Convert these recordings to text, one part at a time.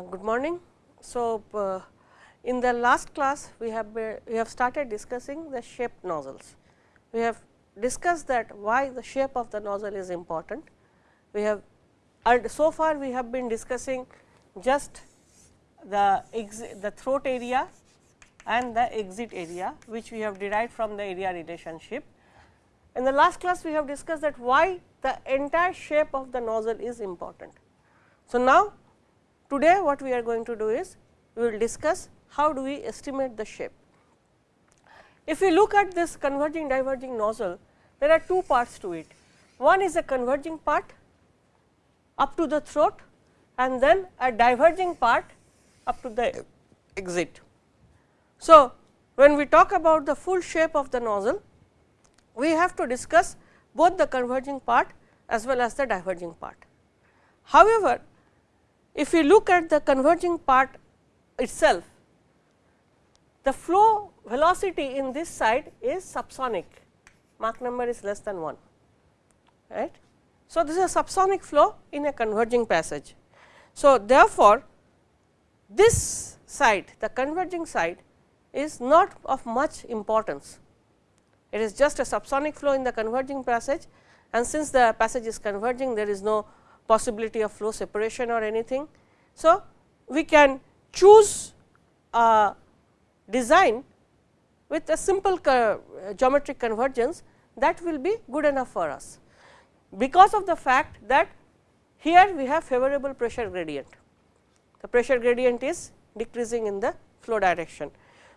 good morning. So, uh, in the last class we have we have started discussing the shaped nozzles. We have discussed that why the shape of the nozzle is important. We have and so far we have been discussing just the the throat area and the exit area which we have derived from the area relationship. In the last class we have discussed that why the entire shape of the nozzle is important. So, now today what we are going to do is we will discuss how do we estimate the shape. If we look at this converging diverging nozzle, there are two parts to it. One is a converging part up to the throat and then a diverging part up to the exit. So, when we talk about the full shape of the nozzle, we have to discuss both the converging part as well as the diverging part. However, if we look at the converging part itself, the flow velocity in this side is subsonic, Mach number is less than 1. Right. So, this is a subsonic flow in a converging passage. So, therefore, this side the converging side is not of much importance. It is just a subsonic flow in the converging passage and since the passage is converging there is no possibility of flow separation or anything. So, we can choose a design with a simple uh, geometric convergence that will be good enough for us because of the fact that here we have favorable pressure gradient. The pressure gradient is decreasing in the flow direction.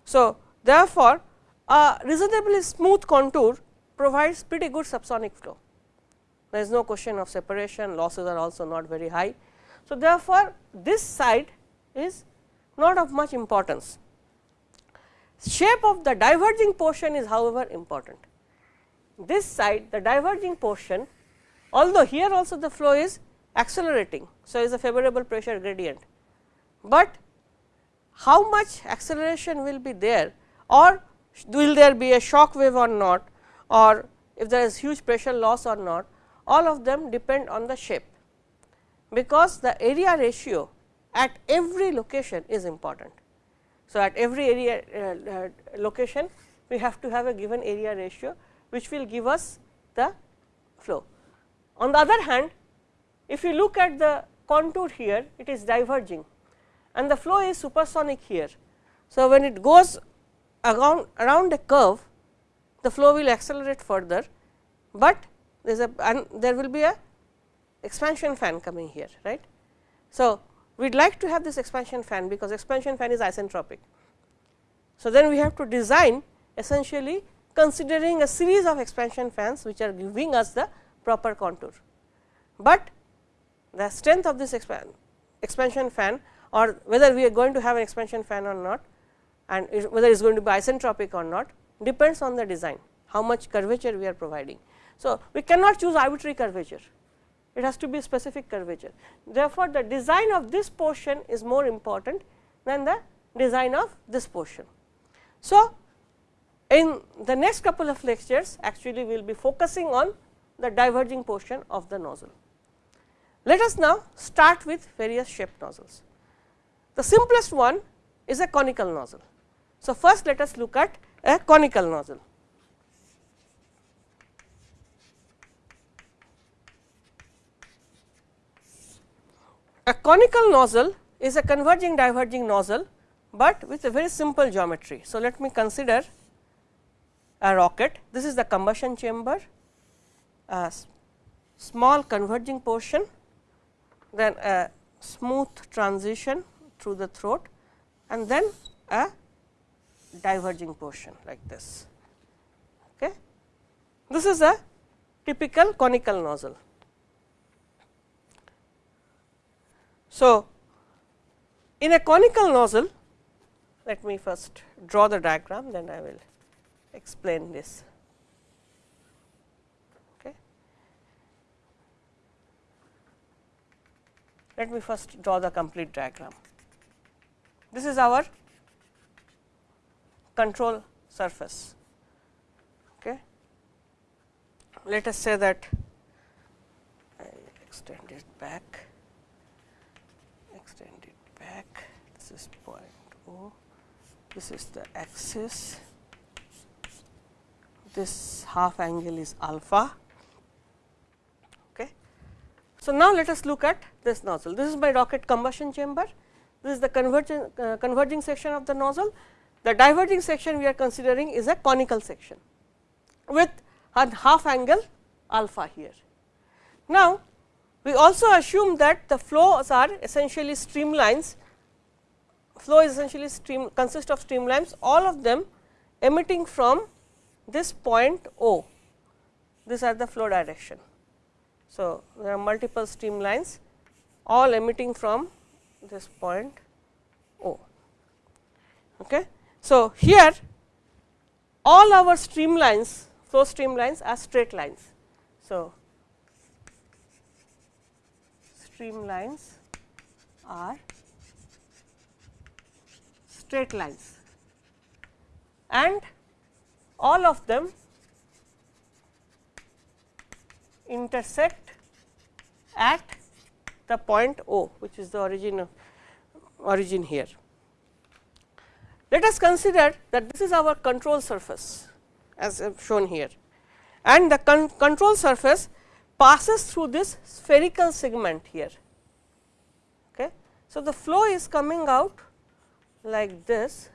So, therefore, a reasonably smooth contour provides pretty good subsonic flow. There is no question of separation, losses are also not very high. So, therefore, this side is not of much importance. Shape of the diverging portion is however important. This side the diverging portion although here also the flow is accelerating. So, is a favorable pressure gradient, but how much acceleration will be there or will there be a shock wave or not or if there is huge pressure loss or not all of them depend on the shape because the area ratio at every location is important. So, at every area uh, uh, location we have to have a given area ratio which will give us the flow. On the other hand if you look at the contour here it is diverging and the flow is supersonic here. So, when it goes around, around a curve the flow will accelerate further, but there is a and there will be a expansion fan coming here right. So, we would like to have this expansion fan because expansion fan is isentropic. So, then we have to design essentially considering a series of expansion fans which are giving us the proper contour, but the strength of this expan expansion fan or whether we are going to have an expansion fan or not and whether it is going to be isentropic or not depends on the design, how much curvature we are providing. So, we cannot choose arbitrary curvature, it has to be specific curvature. Therefore, the design of this portion is more important than the design of this portion. So, in the next couple of lectures actually we will be focusing on the diverging portion of the nozzle. Let us now start with various shaped nozzles. The simplest one is a conical nozzle. So, first let us look at a conical nozzle. A conical nozzle is a converging diverging nozzle, but with a very simple geometry. So, let me consider a rocket. This is the combustion chamber, a small converging portion, then a smooth transition through the throat and then a diverging portion like this. Okay. This is a typical conical nozzle. So, in a conical nozzle, let me first draw the diagram, then I will explain this. Okay. Let me first draw the complete diagram. This is our control surface. Okay. Let us say that I extend it back extend it back this is point O, this is the axis, this half angle is alpha. Okay. So, now let us look at this nozzle. This is my rocket combustion chamber, this is the converging, uh, converging section of the nozzle. The diverging section we are considering is a conical section with a half angle alpha here. Now, we also assume that the flows are essentially streamlines, flow is essentially stream consist of streamlines all of them emitting from this point O, these are the flow direction. So, there are multiple streamlines all emitting from this point O. Okay. So, here all our streamlines flow streamlines are straight lines. So, streamlines are straight lines and all of them intersect at the point O which is the origin of origin here. Let us consider that this is our control surface as shown here and the con control surface passes through this spherical segment here. Okay. So, the flow is coming out like this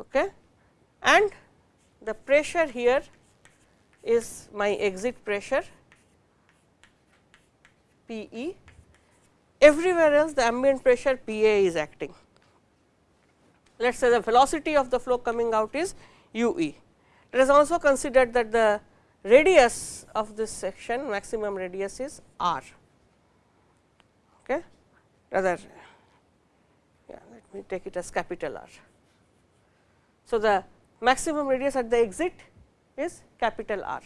okay, and the pressure here is my exit pressure P e, everywhere else the ambient pressure P a is acting. Let us say the velocity of the flow coming out is u e. Let us also consider that the radius of this section maximum radius is r okay rather take it as capital R. So, the maximum radius at the exit is capital R.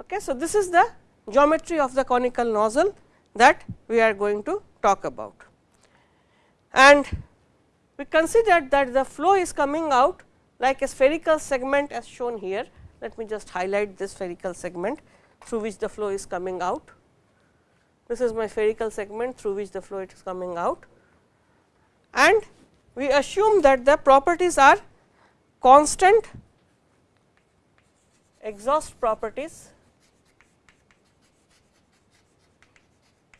Okay. So, this is the geometry of the conical nozzle that we are going to talk about. And we considered that the flow is coming out like a spherical segment as shown here let me just highlight this spherical segment through which the flow is coming out. This is my spherical segment through which the flow is coming out and we assume that the properties are constant exhaust properties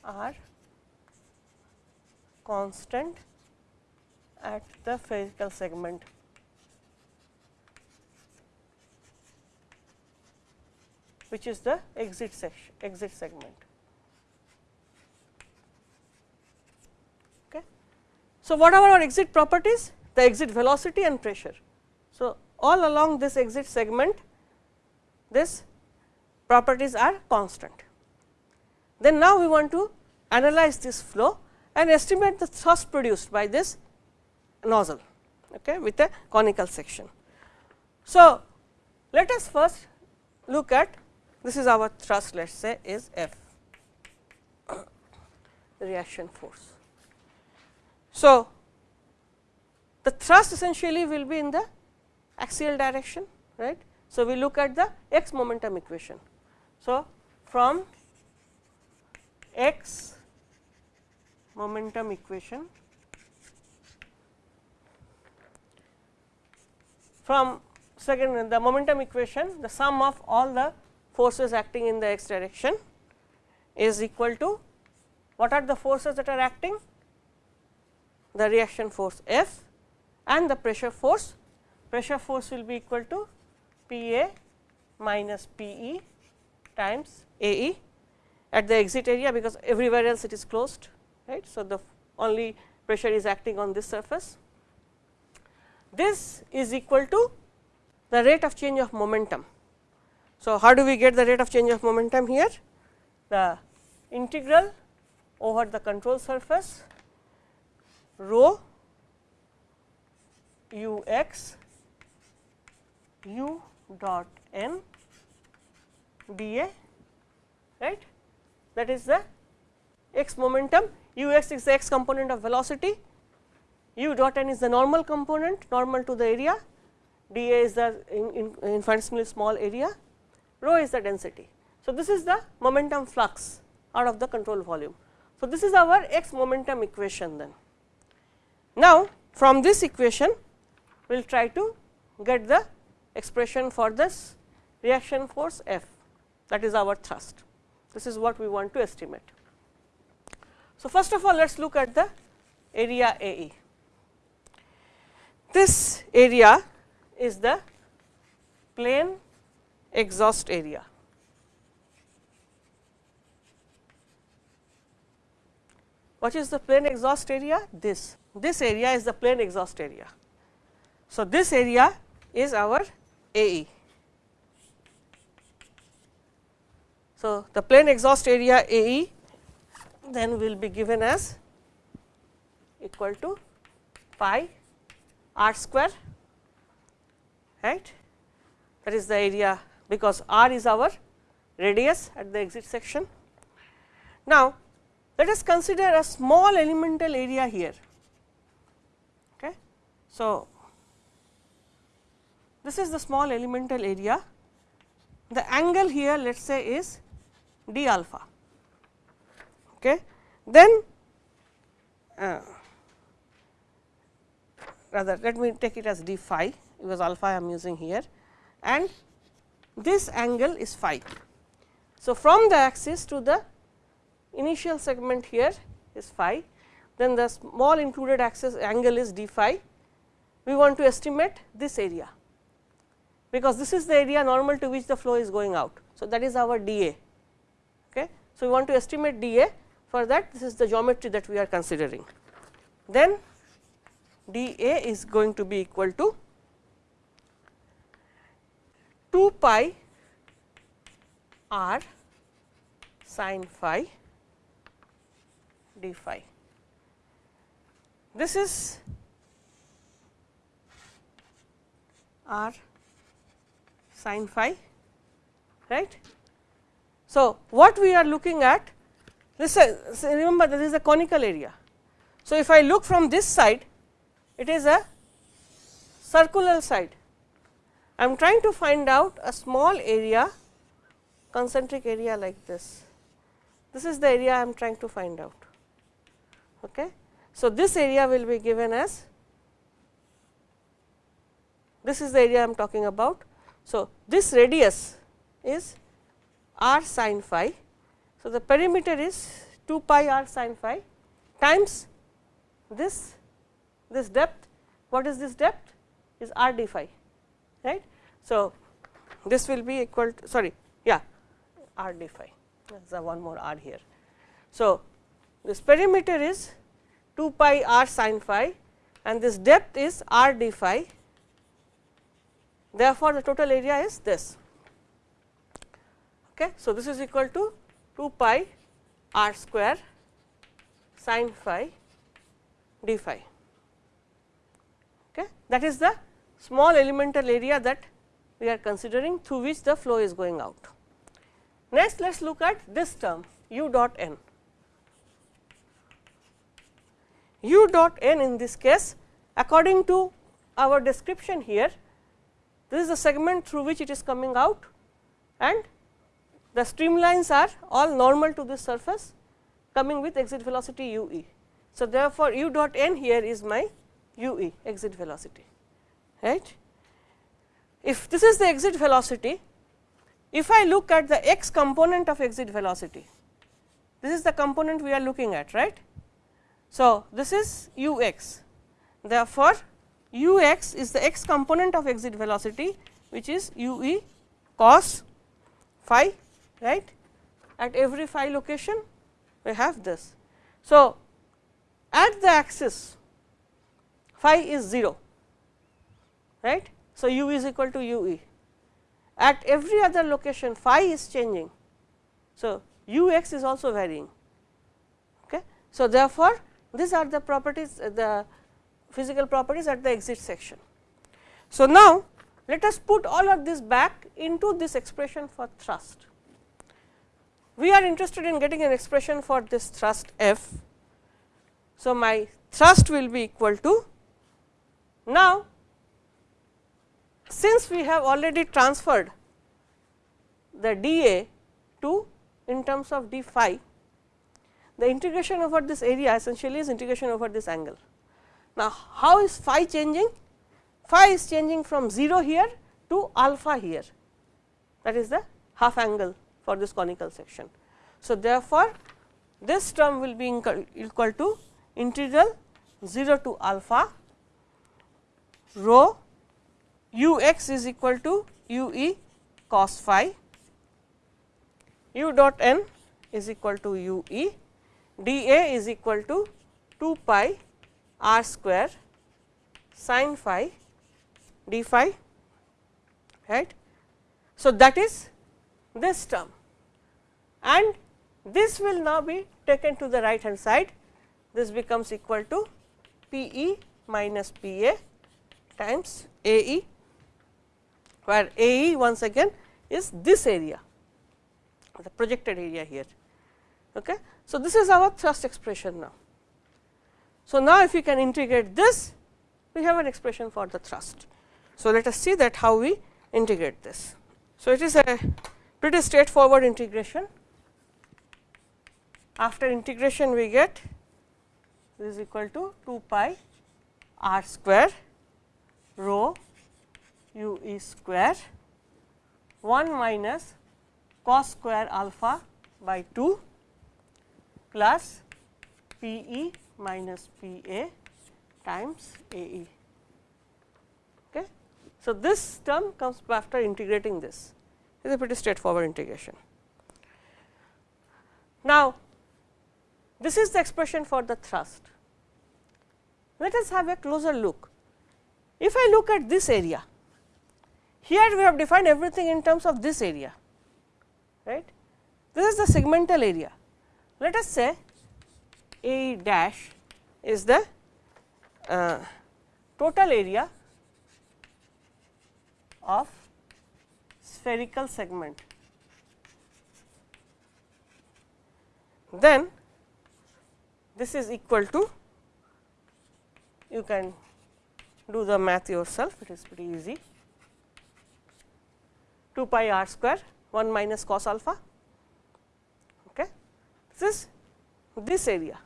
are constant at the spherical segment which is the exit section exit segment. So, what are our exit properties? The exit velocity and pressure. So, all along this exit segment this properties are constant. Then now we want to analyze this flow and estimate the thrust produced by this nozzle okay, with a conical section. So, let us first look at this is our thrust let us say is F reaction force. So, the thrust essentially will be in the axial direction right. So, we look at the x momentum equation. So, from x momentum equation from second the momentum equation the sum of all the forces acting in the x direction is equal to what are the forces that are acting? The reaction force F and the pressure force. Pressure force will be equal to P A minus P E times A E at the exit area because everywhere else it is closed right. So, the only pressure is acting on this surface. This is equal to the rate of change of momentum so, how do we get the rate of change of momentum here? The integral over the control surface rho u x u dot n d a right that is the x momentum u x is the x component of velocity u dot n is the normal component normal to the area d a is the in, in, infinitesimally small area rho is the density. So, this is the momentum flux out of the control volume. So, this is our x momentum equation then. Now, from this equation we will try to get the expression for this reaction force F that is our thrust. This is what we want to estimate. So, first of all let us look at the area AE. This area is the plane exhaust area. What is the plane exhaust area? This. This area is the plane exhaust area. So, this area is our AE. So, the plane exhaust area AE then will be given as equal to pi r square right that is the area because r is our radius at the exit section. Now, let us consider a small elemental area here. Okay. So, this is the small elemental area, the angle here let us say is d alpha. Okay. Then uh, rather let me take it as d phi because alpha I am using here and this angle is phi. So, from the axis to the initial segment here is phi, then the small included axis angle is d phi. We want to estimate this area, because this is the area normal to which the flow is going out. So, that is our dA. Okay. So, we want to estimate dA for that this is the geometry that we are considering. Then dA is going to be equal to 2 pi r sin phi d phi. This is r sin phi right. So, what we are looking at this is remember this is a conical area. So, if I look from this side it is a circular side I am trying to find out a small area concentric area like this. This is the area I am trying to find out. Okay. So, this area will be given as this is the area I am talking about. So, this radius is r sin phi. So, the perimeter is 2 pi r sin phi times this this depth. What is this depth? Is r d phi right. So, this will be equal to sorry yeah r d phi there is one more r here. So, this perimeter is 2 pi r sin phi and this depth is r d phi therefore, the total area is this. Okay. So, this is equal to 2 pi r square sin phi d phi okay. that is the small elemental area that we are considering through which the flow is going out. Next let us look at this term u dot n. u dot n in this case according to our description here this is the segment through which it is coming out and the streamlines are all normal to this surface coming with exit velocity u e. So, therefore, u dot n here is my u e exit velocity right. If this is the exit velocity, if I look at the x component of exit velocity, this is the component we are looking at right. So, this is u x therefore, u x is the x component of exit velocity which is u e cos phi right at every phi location we have this. So, at the axis phi is 0 right. So, u is equal to u e at every other location phi is changing. So, u x is also varying. Okay. So, therefore, these are the properties uh, the physical properties at the exit section. So, now let us put all of this back into this expression for thrust. We are interested in getting an expression for this thrust F. So, my thrust will be equal to now since we have already transferred the dA to in terms of d phi, the integration over this area essentially is integration over this angle. Now, how is phi changing? Phi is changing from 0 here to alpha here that is the half angle for this conical section. So, therefore, this term will be equal to integral 0 to alpha rho u x is equal to u e cos phi u dot n is equal to u e d a is equal to 2 pi r square sin phi d phi right. So, that is this term and this will now be taken to the right hand side this becomes equal to P e minus P a times A e where A e once again is this area the projected area here. Okay. So, this is our thrust expression now. So, now if we can integrate this we have an expression for the thrust. So, let us see that how we integrate this. So, it is a pretty straightforward integration. After integration we get this is equal to 2 pi r square rho u e square 1 minus cos square alpha by 2 plus P e minus P a times A e. Okay. So, this term comes after integrating this it is a pretty straightforward integration. Now, this is the expression for the thrust. Let us have a closer look. If I look at this area, here we have defined everything in terms of this area, right. This is the segmental area. Let us say A dash is the uh, total area of spherical segment. Then this is equal to you can do the math yourself it is pretty easy 2 pi r square 1 minus cos alpha this this area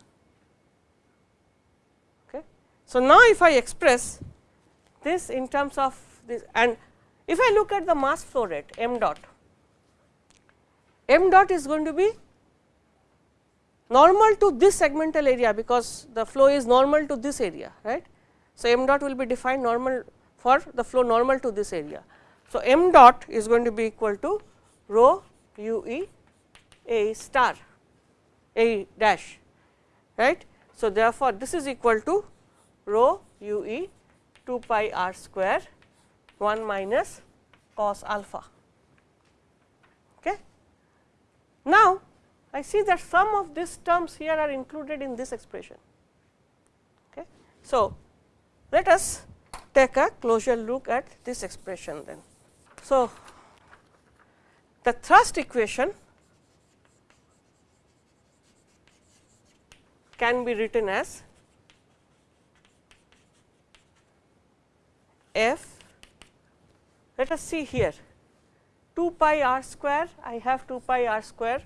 okay so now if i express this in terms of this and if I look at the mass flow rate m dot, m dot is going to be normal to this segmental area because the flow is normal to this area right. So, m dot will be defined normal for the flow normal to this area. So, m dot is going to be equal to rho u e a star a dash right. So, therefore, this is equal to rho u e 2 pi r square 1 minus cos alpha. Okay. Now, I see that some of these terms here are included in this expression. Okay. So, let us take a closer look at this expression then. So, the thrust equation can be written as f. Let us see here. 2 pi r square I have 2 pi r square.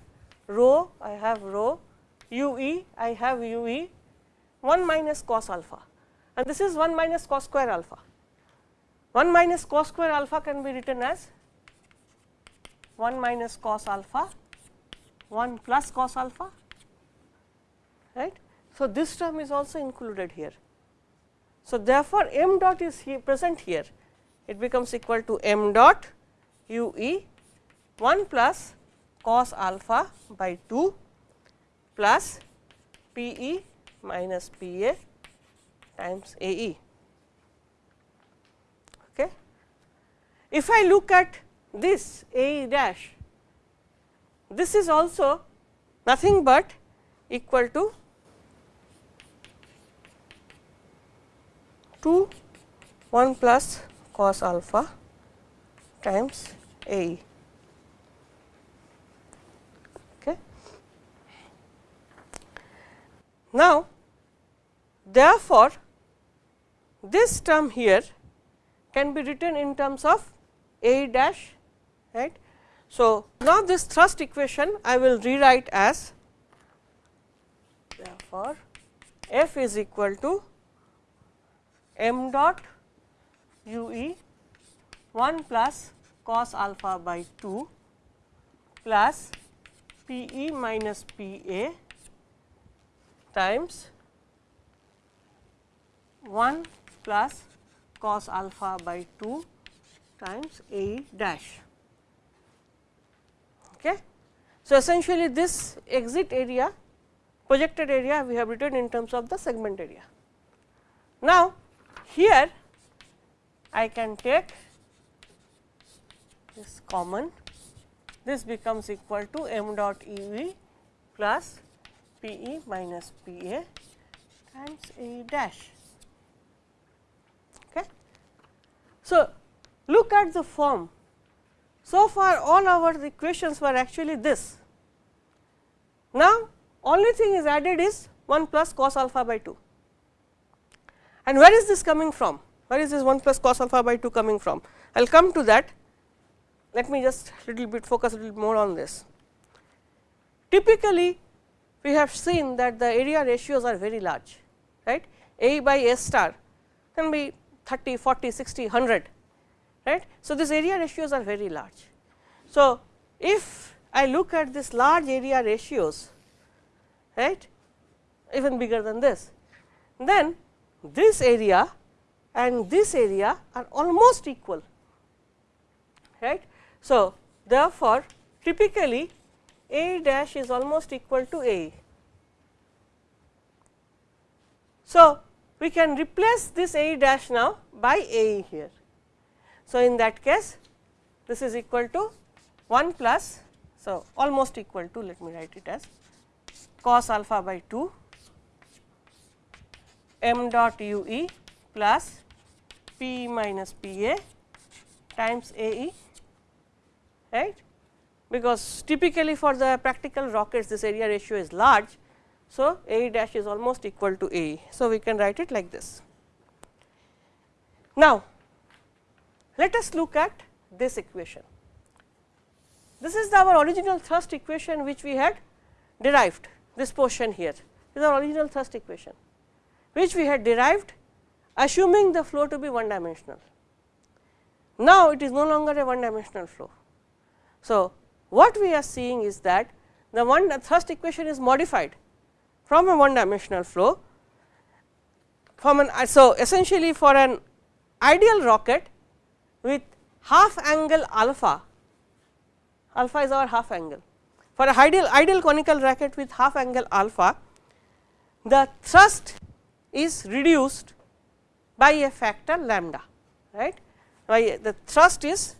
Rho I have rho. U e I have u e. 1 minus cos alpha. And this is 1 minus cos square alpha. 1 minus cos square alpha can be written as 1 minus cos alpha 1 plus cos alpha right. So, this term is also included here. So, therefore, m dot is here present here it becomes equal to m dot u e 1 plus cos alpha by 2 plus p e minus p a times a e. Okay. If I look at this a e dash, this is also nothing but equal to 2 1 plus cos alpha times A. Okay. Now, therefore, this term here can be written in terms of A dash right. So, now this thrust equation I will rewrite as therefore, f is equal to m dot u e 1 plus cos alpha by 2 plus P e minus P a times 1 plus cos alpha by 2 times A dash. Okay. So, essentially this exit area projected area we have written in terms of the segment area. Now, here I can take this common this becomes equal to m dot E v plus P e minus P a times A dash. Okay. So, look at the form. So far all our equations were actually this. Now, only thing is added is 1 plus cos alpha by 2. And where is this coming from? Where is this 1 plus cos alpha by 2 coming from? I will come to that let me just little bit focus a little more on this. Typically, we have seen that the area ratios are very large, right. A by A star can be 30, 40, 60, 100, right. So, these area ratios are very large. So, if I look at this large area ratios, right, even bigger than this, then this area and this area are almost equal, right. So, therefore, typically A dash is almost equal to A. So, we can replace this A dash now by A here. So, in that case this is equal to 1 plus, so almost equal to let me write it as cos alpha by 2 m dot u e plus p minus p a times a e right because typically for the practical rockets this area ratio is large. So, A dash is almost equal to A. So, we can write it like this. Now, let us look at this equation. This is our original thrust equation which we had derived this portion here is our original thrust equation which we had derived assuming the flow to be one dimensional. Now, it is no longer a one dimensional flow so, what we are seeing is that the one thrust equation is modified from a one dimensional flow from an so essentially for an ideal rocket with half angle alpha alpha is our half angle for a ideal ideal conical rocket with half angle alpha the thrust is reduced by a factor lambda right by the thrust is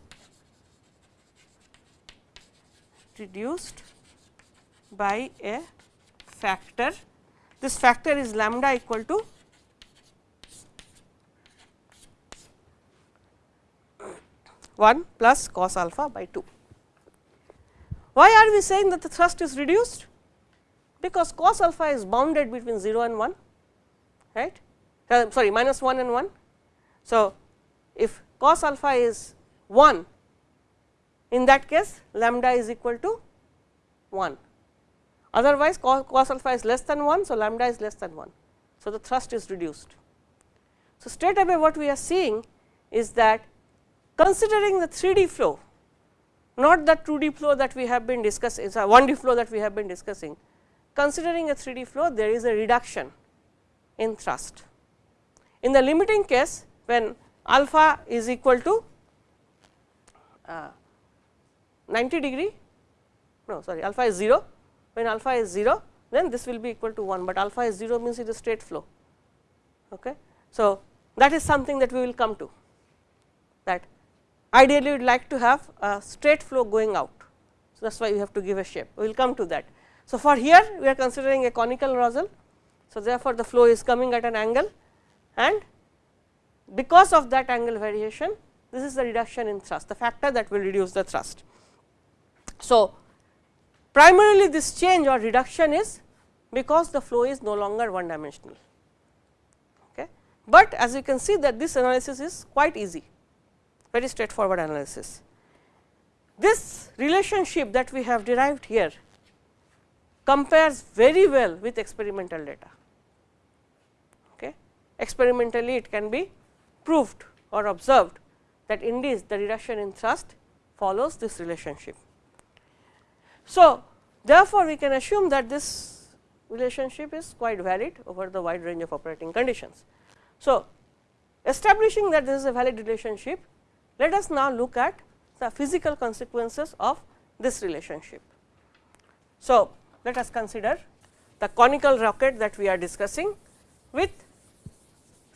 reduced by a factor. This factor is lambda equal to one plus cos alpha by 2. Why are we saying that the thrust is reduced? Because cos alpha is bounded between 0 and 1, right, sorry minus 1 and 1. So, if cos alpha is 1 in that case lambda is equal to 1 otherwise cos alpha is less than 1. So, lambda is less than 1. So, the thrust is reduced. So, straight away what we are seeing is that considering the 3D flow not the 2D flow that we have been discussing 1D flow that we have been discussing considering a 3D flow there is a reduction in thrust. In the limiting case when alpha is equal to uh, 90 degree no sorry alpha is 0 when alpha is 0 then this will be equal to 1, but alpha is 0 means it is straight flow. Okay. So, that is something that we will come to that ideally we would like to have a straight flow going out. So, that is why we have to give a shape we will come to that. So, for here we are considering a conical nozzle. So, therefore, the flow is coming at an angle and because of that angle variation this is the reduction in thrust the factor that will reduce the thrust. So, primarily this change or reduction is because the flow is no longer one dimensional. Okay. But as you can see that this analysis is quite easy, very straightforward analysis. This relationship that we have derived here compares very well with experimental data. Experimentally it can be proved or observed that indeed the reduction in thrust follows this relationship. So, therefore, we can assume that this relationship is quite valid over the wide range of operating conditions. So, establishing that this is a valid relationship, let us now look at the physical consequences of this relationship. So, let us consider the conical rocket that we are discussing with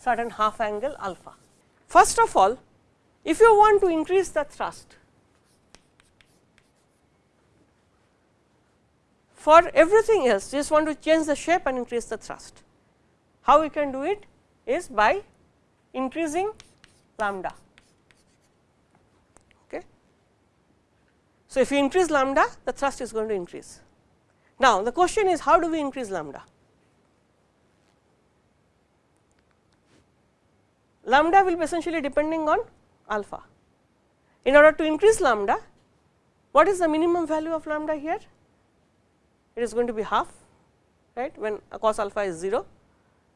certain half angle alpha. First of all, if you want to increase the thrust, for everything else just want to change the shape and increase the thrust. How we can do it is by increasing lambda. Okay. So, if you increase lambda the thrust is going to increase. Now, the question is how do we increase lambda? Lambda will be essentially depending on alpha. In order to increase lambda, what is the minimum value of lambda here? It is going to be half, right, when cos alpha is 0,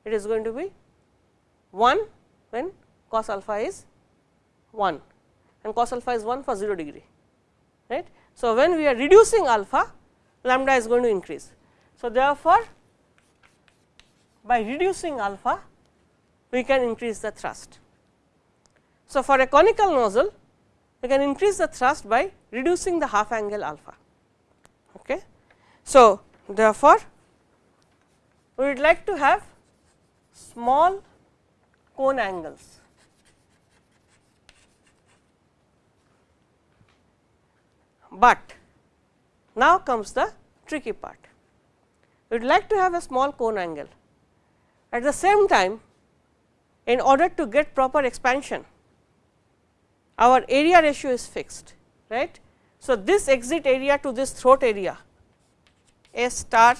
it is going to be 1 when cos alpha is 1 and cos alpha is 1 for 0 degree, right. So, when we are reducing alpha, lambda is going to increase. So, therefore, by reducing alpha, we can increase the thrust. So, for a conical nozzle, we can increase the thrust by reducing the half angle alpha. Okay. So, therefore, we would like to have small cone angles. But now comes the tricky part. We would like to have a small cone angle. At the same time, in order to get proper expansion, our area ratio is fixed, right. So, this exit area to this throat area A star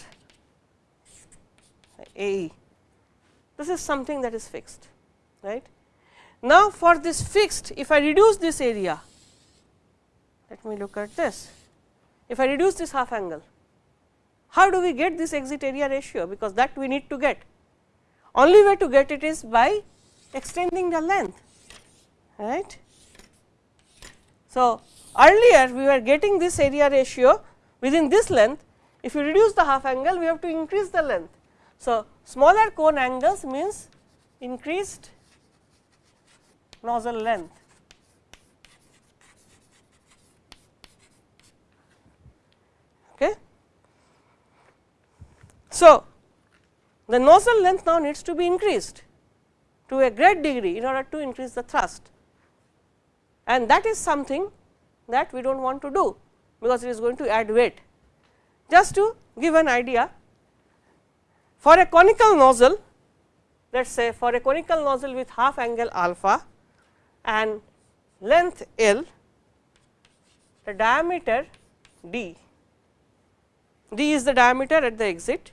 A e, this is something that is fixed, right. Now, for this fixed, if I reduce this area, let me look at this. If I reduce this half angle, how do we get this exit area ratio? Because that we need to get. Only way to get it is by extending the length, right. So, earlier we were getting this area ratio within this length, if you reduce the half angle, we have to increase the length. So, smaller cone angles means increased nozzle length. Okay. So, the nozzle length now needs to be increased to a great degree in order to increase the thrust and that is something that we do not want to do, because it is going to add weight. Just to give an idea, for a conical nozzle, let us say for a conical nozzle with half angle alpha and length L, the diameter d d is the diameter at the exit.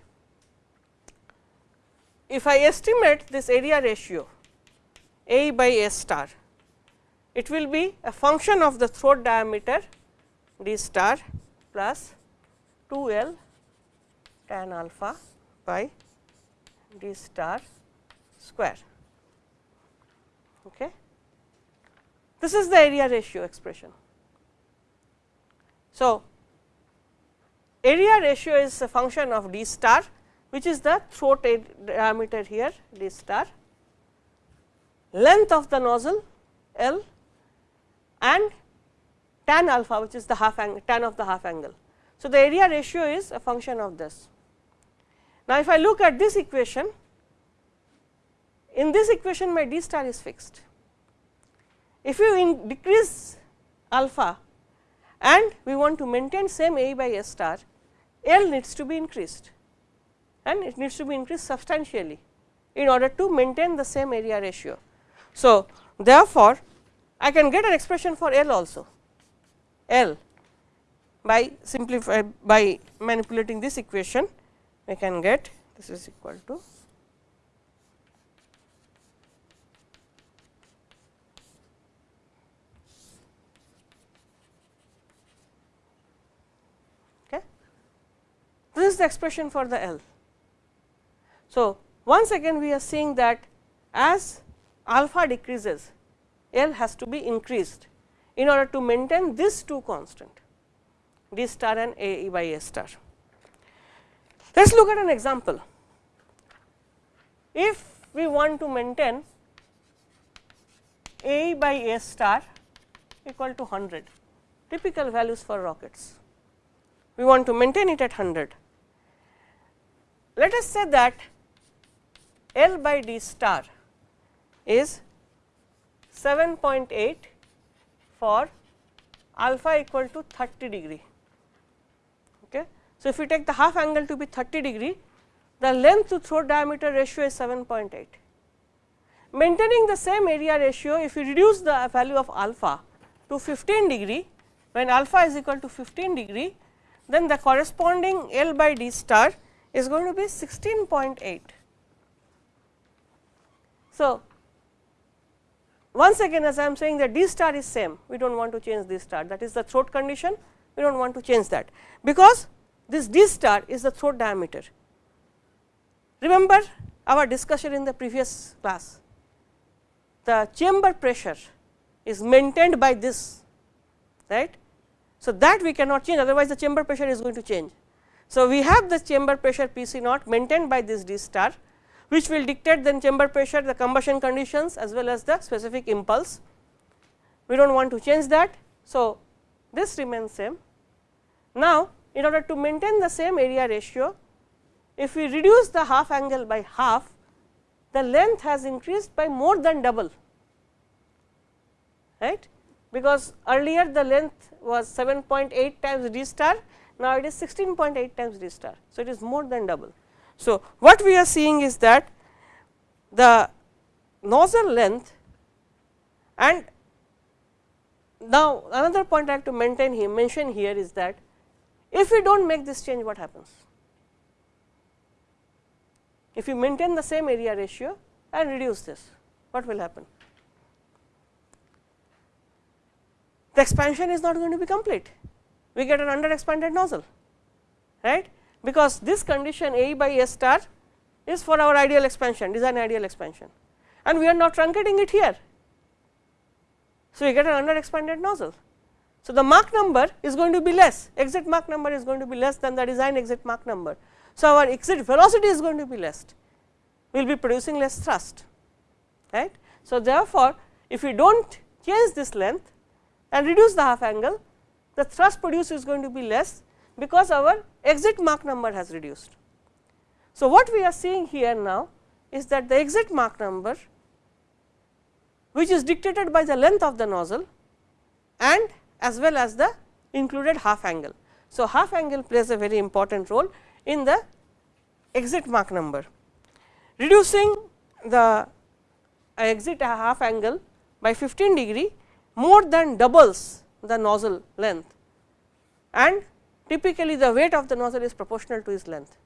If I estimate this area ratio A by S star, it will be a function of the throat diameter d star plus 2 L tan alpha by d star square. Okay. This is the area ratio expression. So, area ratio is a function of d star which is the throat diameter here d star, length of the nozzle L and tan alpha which is the half angle tan of the half angle. So, the area ratio is a function of this. Now, if I look at this equation, in this equation my d star is fixed. If you decrease alpha and we want to maintain same A by S star, L needs to be increased and it needs to be increased substantially in order to maintain the same area ratio. So, therefore, I can get an expression for L also L by simplify by manipulating this equation we can get this is equal to okay. This is the expression for the L? So, once again we are seeing that as alpha decreases L has to be increased in order to maintain this two constant d star and A by A star. Let us look at an example. If we want to maintain A by A star equal to 100 typical values for rockets, we want to maintain it at 100. Let us say that L by D star is 7.8 for alpha equal to 30 degree. Okay. So, if we take the half angle to be 30 degree, the length to throat diameter ratio is 7.8. Maintaining the same area ratio, if we reduce the value of alpha to 15 degree, when alpha is equal to 15 degree, then the corresponding L by D star is going to be 16.8. So, once again as I am saying that D star is same, we do not want to change this star that is the throat condition, we do not want to change that, because this D star is the throat diameter. Remember our discussion in the previous class, the chamber pressure is maintained by this, right. So, that we cannot change otherwise the chamber pressure is going to change. So, we have the chamber pressure P C naught maintained by this D star which will dictate then chamber pressure, the combustion conditions as well as the specific impulse. We do not want to change that. So, this remains same. Now, in order to maintain the same area ratio, if we reduce the half angle by half, the length has increased by more than double, right, because earlier the length was 7.8 times d star, now it is 16.8 times d star. So, it is more than double. So, what we are seeing is that the nozzle length and now another point I have to maintain here mention here is that if we do not make this change what happens? If you maintain the same area ratio and reduce this what will happen? The expansion is not going to be complete, we get an under expanded nozzle right because this condition A by S star is for our ideal expansion design ideal expansion and we are not truncating it here. So, we get an under expanded nozzle. So, the Mach number is going to be less exit Mach number is going to be less than the design exit Mach number. So, our exit velocity is going to be less we will be producing less thrust right. So, therefore, if we do not change this length and reduce the half angle the thrust produced is going to be less because our exit Mach number has reduced. So, what we are seeing here now is that the exit Mach number which is dictated by the length of the nozzle and as well as the included half angle. So, half angle plays a very important role in the exit Mach number. Reducing the exit half angle by 15 degree more than doubles the nozzle length and typically the weight of the nozzle is proportional to its length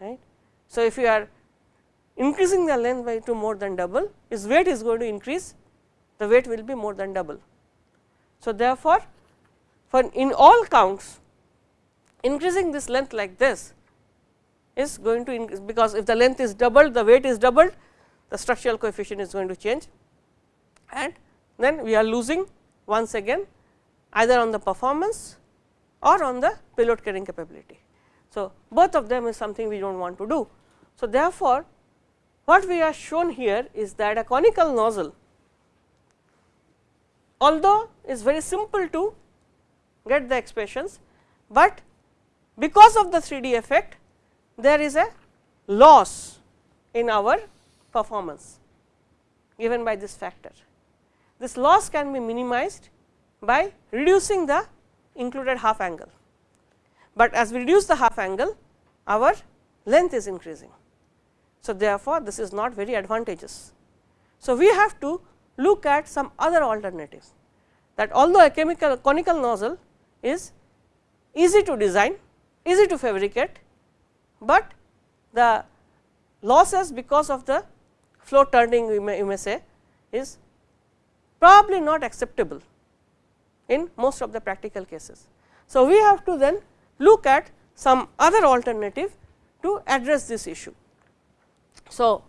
right. So, if you are increasing the length by to more than double its weight is going to increase the weight will be more than double. So, therefore, for in all counts increasing this length like this is going to increase because if the length is doubled the weight is doubled the structural coefficient is going to change and then we are losing once again either on the performance or on the payload carrying capability. So, both of them is something we do not want to do. So, therefore, what we are shown here is that a conical nozzle although is very simple to get the expressions, but because of the 3D effect there is a loss in our performance given by this factor. This loss can be minimized by reducing the included half angle, but as we reduce the half angle our length is increasing. So, therefore, this is not very advantageous. So, we have to look at some other alternatives that although a chemical conical nozzle is easy to design, easy to fabricate, but the losses because of the flow turning we may, you may say is probably not acceptable in most of the practical cases. So, we have to then look at some other alternative to address this issue. So,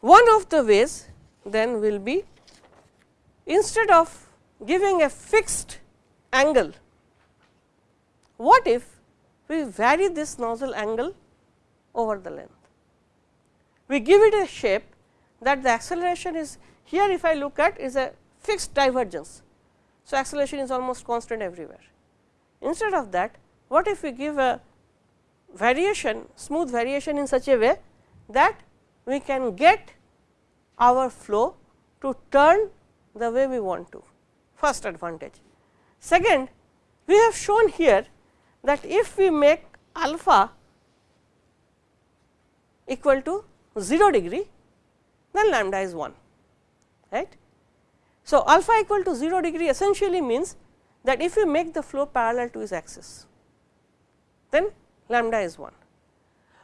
one of the ways then will be instead of giving a fixed angle, what if we vary this nozzle angle over the length? We give it a shape that the acceleration is here if I look at is a fixed divergence. So, acceleration is almost constant everywhere. Instead of that, what if we give a variation smooth variation in such a way that we can get our flow to turn the way we want to first advantage. Second, we have shown here that if we make alpha equal to 0 degree, then lambda is 1 right. So, alpha equal to 0 degree essentially means that if we make the flow parallel to its axis, then lambda is 1.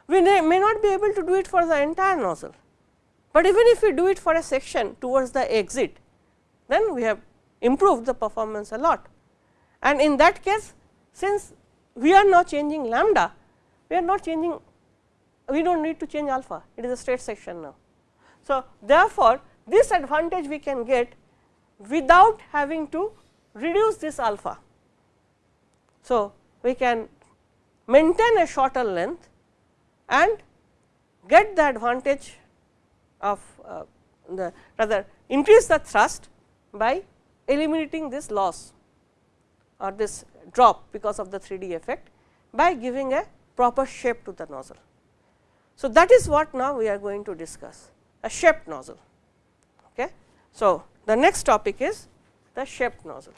We may not be able to do it for the entire nozzle, but even if we do it for a section towards the exit, then we have improved the performance a lot. And in that case, since we are not changing lambda, we are not changing, we do not need to change alpha, it is a straight section now. So, therefore, this advantage we can get without having to reduce this alpha. So, we can maintain a shorter length and get the advantage of uh, the rather increase the thrust by eliminating this loss or this drop because of the 3D effect by giving a proper shape to the nozzle. So, that is what now we are going to discuss a shaped nozzle. Okay. So, the next topic is the shaped nozzle.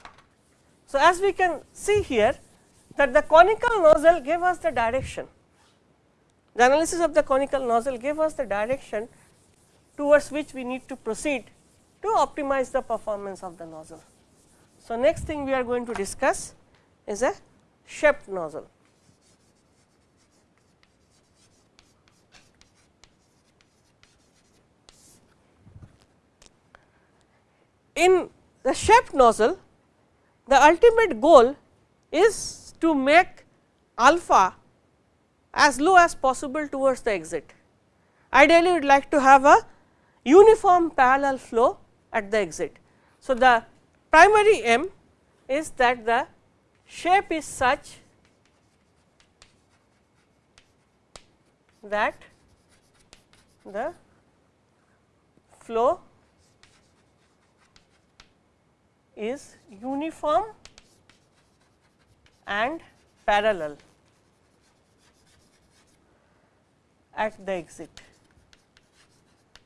So, as we can see here that the conical nozzle gave us the direction. The analysis of the conical nozzle gave us the direction towards which we need to proceed to optimize the performance of the nozzle. So, next thing we are going to discuss is a shaped nozzle. In the shaped nozzle, the ultimate goal is to make alpha as low as possible towards the exit. Ideally, we would like to have a uniform parallel flow at the exit. So, the primary aim is that the shape is such that the flow is uniform and parallel at the exit.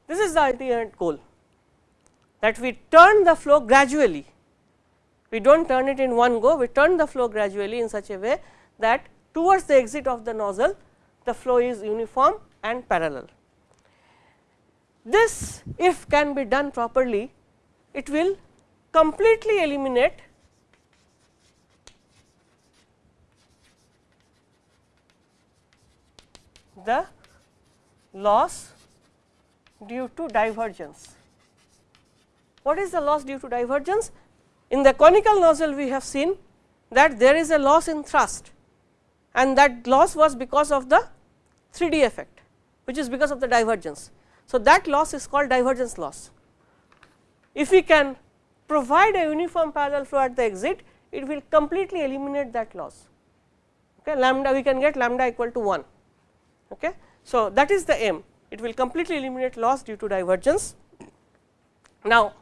This is the ultimate goal that we turn the flow gradually. We do not turn it in one go, we turn the flow gradually in such a way that towards the exit of the nozzle the flow is uniform and parallel. This if can be done properly, it will completely eliminate the loss due to divergence. What is the loss due to divergence? In the conical nozzle we have seen that there is a loss in thrust and that loss was because of the 3D effect which is because of the divergence. So, that loss is called divergence loss. If we can provide a uniform parallel flow at the exit, it will completely eliminate that loss. Okay, lambda we can get lambda equal to 1. Okay. So, that is the aim it will completely eliminate loss due to divergence. Now,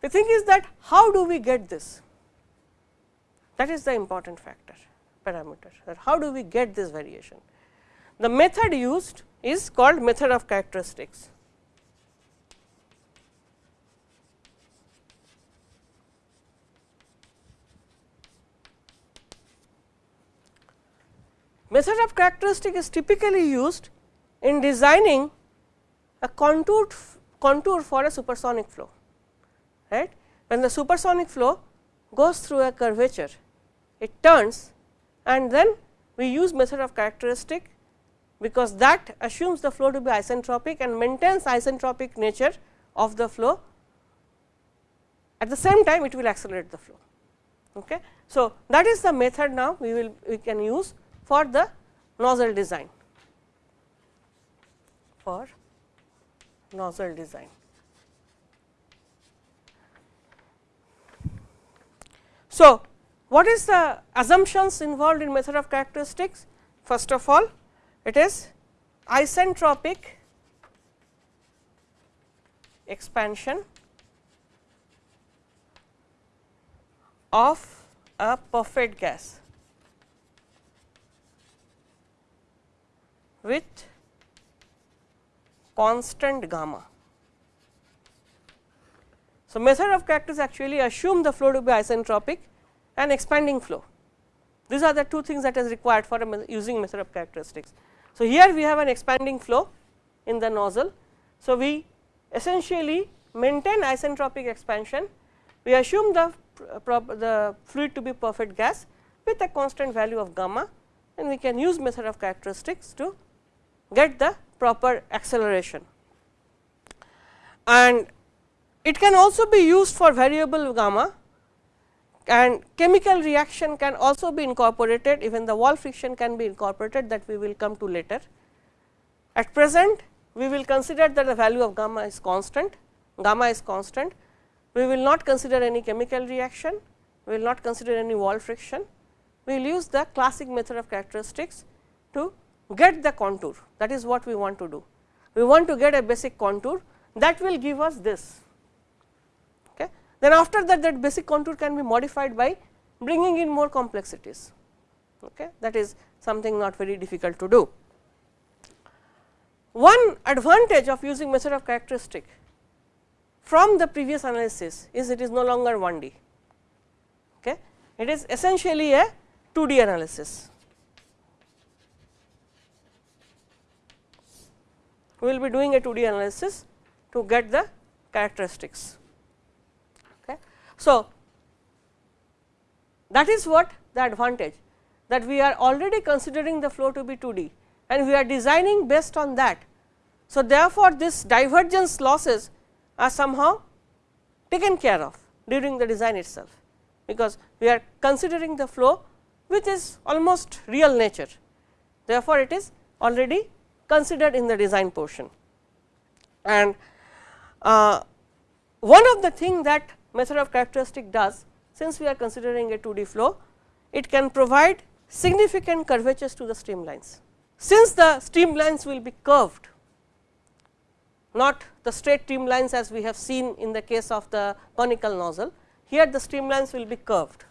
the thing is that how do we get this? That is the important factor parameter that how do we get this variation. The method used is called method of characteristics. Method of characteristic is typically used in designing a contour contour for a supersonic flow right. When the supersonic flow goes through a curvature, it turns and then we use method of characteristic because that assumes the flow to be isentropic and maintains isentropic nature of the flow. At the same time it will accelerate the flow. Okay. So, that is the method now we will we can use for the nozzle design for nozzle design. So, what is the assumptions involved in method of characteristics? First of all, it is isentropic expansion of a perfect gas with constant gamma. So, method of characteristics actually assume the flow to be isentropic and expanding flow. These are the two things that is required for using method of characteristics. So, here we have an expanding flow in the nozzle. So, we essentially maintain isentropic expansion, we assume the, the fluid to be perfect gas with a constant value of gamma and we can use method of characteristics to get the proper acceleration. And it can also be used for variable gamma and chemical reaction can also be incorporated even the wall friction can be incorporated that we will come to later. At present we will consider that the value of gamma is constant, gamma is constant. We will not consider any chemical reaction, we will not consider any wall friction. We will use the classic method of characteristics to get the contour that is what we want to do. We want to get a basic contour that will give us this. Okay. Then after that that basic contour can be modified by bringing in more complexities okay. that is something not very difficult to do. One advantage of using method of characteristic from the previous analysis is it is no longer 1D. Okay. It is essentially a 2D analysis. We will be doing a 2D analysis to get the characteristics. Okay. So, that is what the advantage that we are already considering the flow to be 2D and we are designing based on that so, therefore, this divergence losses are somehow taken care of during the design itself, because we are considering the flow which is almost real nature. Therefore, it is already considered in the design portion. And uh, one of the thing that method of characteristic does since we are considering a 2D flow, it can provide significant curvatures to the streamlines. Since the streamlines will be curved not the straight streamlines as we have seen in the case of the conical nozzle. Here the streamlines will be curved.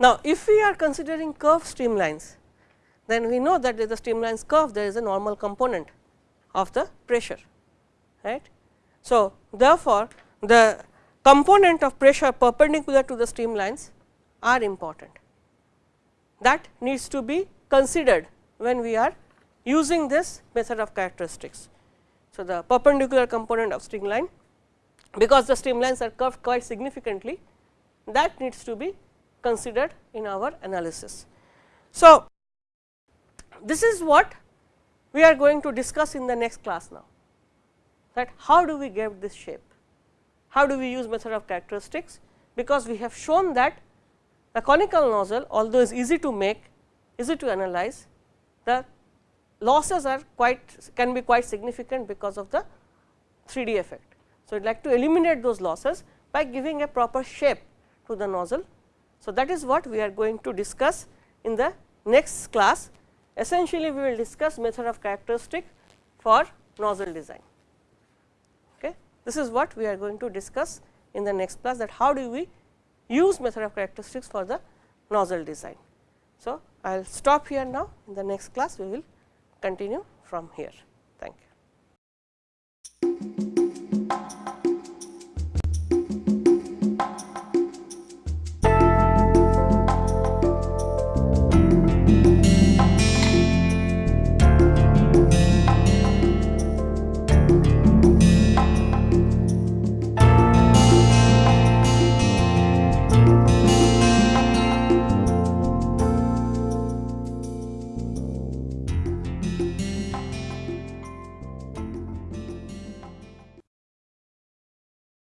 Now, if we are considering curved streamlines, then we know that the streamlines curve there is a normal component of the pressure. right. So, therefore, the component of pressure perpendicular to the streamlines are important that needs to be considered when we are using this method of characteristics. So, the perpendicular component of streamline because the streamlines are curved quite significantly that needs to be considered in our analysis. So, this is what we are going to discuss in the next class now that how do we get this shape, how do we use method of characteristics because we have shown that the conical nozzle although is easy to make, easy to analyze, the losses are quite can be quite significant because of the 3D effect. So, would like to eliminate those losses by giving a proper shape to the nozzle. So, that is what we are going to discuss in the next class. Essentially, we will discuss method of characteristic for nozzle design. Okay. This is what we are going to discuss in the next class that how do we use method of characteristics for the nozzle design. So, I will stop here now in the next class we will continue from here.